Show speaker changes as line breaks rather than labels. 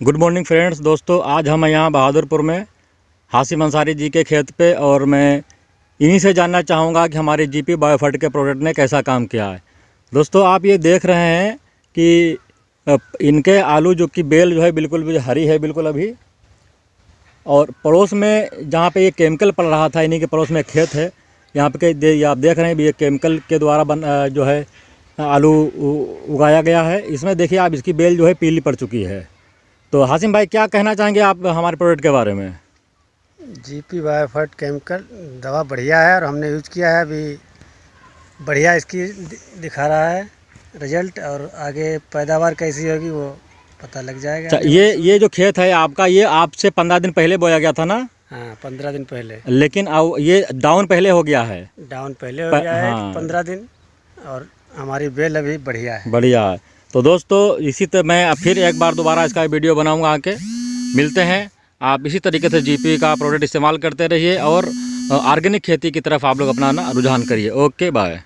Good morning friends दोस्तों आज हम यहाँ बहादुरपुर में। हासिम अंसारी जी के खेत पे और मैं इन्हीं से जानना चाहूँगा कि हमारे जीपी बायोफर्ट के प्रोडक्ट ने कैसा काम किया है। दोस्तों आप ये देख रहे हैं कि इनके आलू जो कि बेल जो है बिल्कुल भी हरी है बिल्कुल अभी। और पड़ोस में जहाँ पे ये केमिकल पड़ रहा था इन्हीं के पड़ोस में खेत है। यहाँ पे दे, आप देख रहे हैं ये केमिकल के द्वारा बन जो है आलू उगाया गया है। इसमें देखिए आप इसकी बेल जो है पीली पड़ चुकी है। तो हासिम भाई क्या कहना चाहेंगे आप हमारे प्रोडक्ट के बारे में?
जी पी बायोफर्ट केमिकल दवा बढ़िया है और हमने यूज़ किया है अभी। बढ़िया इसकी दिखा रहा है। रिज़ल्ट और आगे पैदावार कैसी होगी वो पता लग जाएगा।
अच्छा, ये ये जो खेत है आपका ये आपसे पंद्रह दिन पहले बोया गया था ना?
हाँ पंद्रह दिन पहले।
लेकिन अब ये डाउन पहले हो गया है।
डाउन पहले हो गया है हाँ। पंद्रह दिन और हमारी बेल अभी बढ़िया है।
बढ़िया है। तो दोस्तों, इसी तरह मैं फिर एक बार दोबारा इसका वीडियो बनाऊँगा आके। मिलते हैं। आप इसी तरीके से जीपी का प्रोडक्ट इस्तेमाल करते रहिए और ऑर्गेनिक खेती की तरफ़ आप लोग अपना रुझान करिए। Okay bye